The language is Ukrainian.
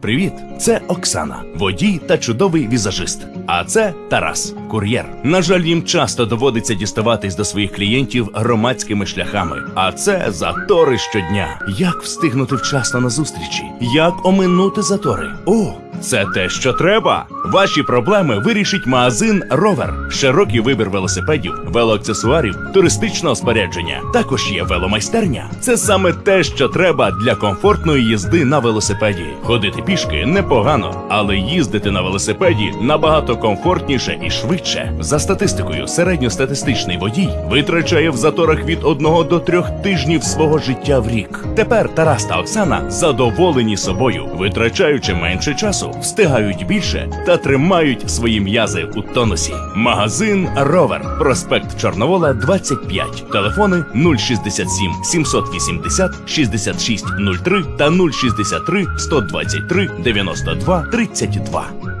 Привіт, це Оксана, водій та чудовий візажист. А це Тарас, кур'єр. На жаль, їм часто доводиться діставатись до своїх клієнтів громадськими шляхами. А це затори щодня. Як встигнути вчасно на зустрічі? Як оминути затори? О, це те, що треба. Ваші проблеми вирішить магазин Ровер. Широкий вибір велосипедів, велоаксесуарів, туристичного спорядження. Також є веломайстерня. Це саме те, що треба для комфортної їзди на велосипеді. Ходити пішки непогано, але їздити на велосипеді набагато комфортніше і швидше. За статистикою, середньостатистичний водій витрачає в заторах від одного до трьох тижнів свого життя в рік. Тепер Тарас та Оксана задоволені собою, витрачаючи менше часу, встигають більше та тримають свої м'язи у тонусі. Магазин Ровер, проспект Чорновола, 25. Телефони 067 780 6603 та 063 123 92 32.